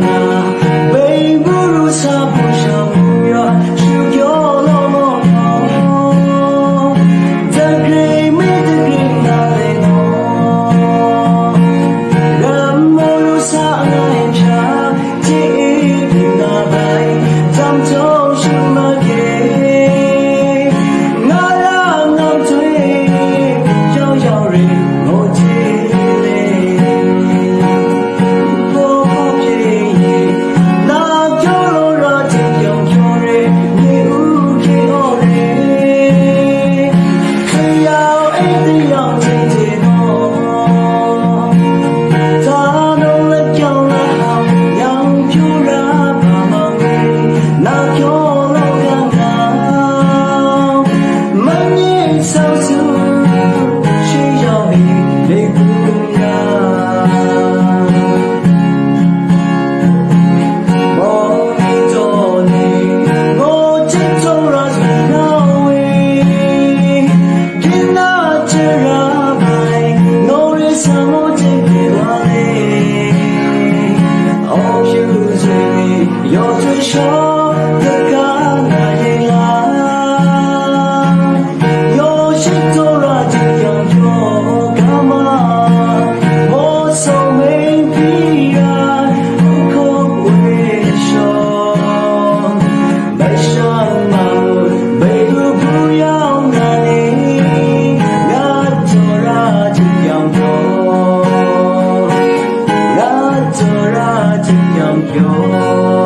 now. amor. 有。